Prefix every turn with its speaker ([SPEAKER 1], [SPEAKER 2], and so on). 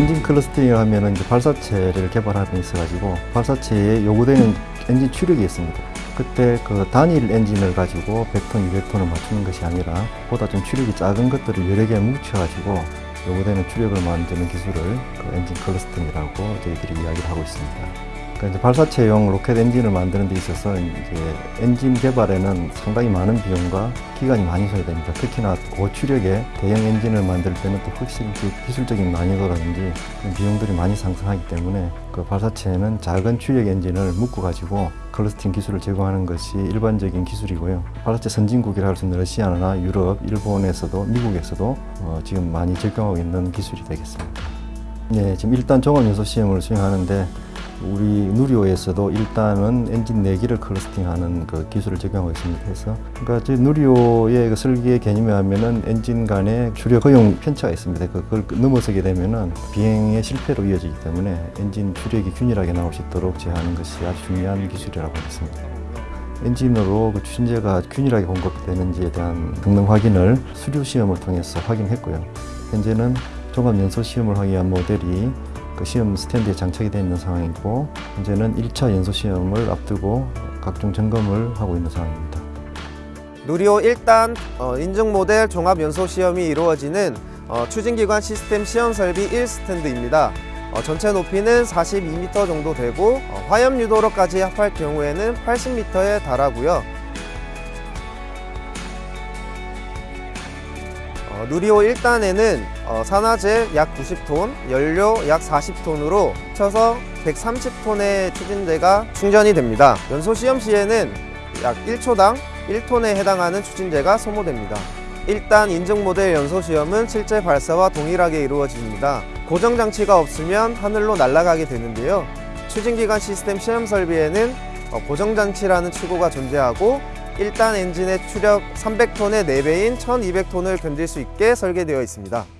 [SPEAKER 1] 엔진 clustering을 하면은 이제 발사체를 개발하는 데 있어가지고 발사체에 요구되는 엔진 추력이 있습니다. 그때 그 단일 엔진을 가지고 100톤, 200톤을 맞추는 것이 아니라 보다 좀 추력이 작은 것들을 여러 개 뭉쳐가지고 요구되는 추력을 만드는 기술을 그 엔진 clustering이라고 저희들이 이야기를 하고 있습니다. 그러니까 발사체용 로켓 엔진을 만드는 데 있어서 이제 엔진 개발에는 상당히 많은 비용과 기간이 많이 소요됩니다 특히나 고추력의 대형 엔진을 만들 때는 또 그 기술적인 난이도라든지 비용들이 많이 상승하기 때문에 그 발사체에는 작은 추력 엔진을 묶어 가지고 clustering 기술을 제공하는 것이 일반적인 기술이고요. 발사체 선진국이라 할 수 있는 러시아나 유럽, 일본에서도 미국에서도 어, 지금 많이 적용하고 있는 기술이 되겠습니다. 네, 지금 일단 종합 연소 시험을 수행하는데 우리 누리호에서도 일단은 엔진 네 기를 clustering하는 그 기술을 적용하고 있습니다. 그래서 그러니까 저희 누리호의 그 설계 개념에 하면은 엔진 간에 추력 허용 편차가 있습니다. 그- 그걸 넘어서게 되면은 비행의 실패로 이어지기 때문에 엔진 추력이 균일하게 나올 수 있도록 제어하는 것이 아주 중요한 기술이라고 하겠습니다. 엔진으로 그 추진제가 균일하게 공급되는지에 대한 등등 확인을 수료 시험을 통해서 확인했고요. 현재는 종합 연소 시험을 위한 모델이 그 시험 스탠드에 장착이 되어 있는 상황이고 현재는 1차 연소 시험을 앞두고 각종 점검을 하고 있는 상황입니다.
[SPEAKER 2] 누리호 1단 어, 인증 모델 종합 연소 시험이 이루어지는 어, 추진기관 시스템 시험 설비 1 스탠드입니다. 어, 전체 높이는 42m 정도 되고 어, 화염 유도로까지 합할 경우에는 80m에 달하고요. 어, 누리호 1단에는 어, 산화제 약 90톤, 연료 약 40톤으로 합쳐서 130톤의 추진제가 충전이 됩니다. 연소 시험 시에는 약 1초당 1톤에 해당하는 추진제가 소모됩니다. 일단 인증 모델 연소 시험은 실제 발사와 동일하게 이루어집니다. 고정 장치가 없으면 하늘로 날아가게 되는데요. 추진기관 시스템 시험 설비에는 어, 고정 장치라는 추구가 존재하고 1단 엔진의 추력 300톤의 4배인 1200톤을 견딜 수 있게 설계되어 있습니다.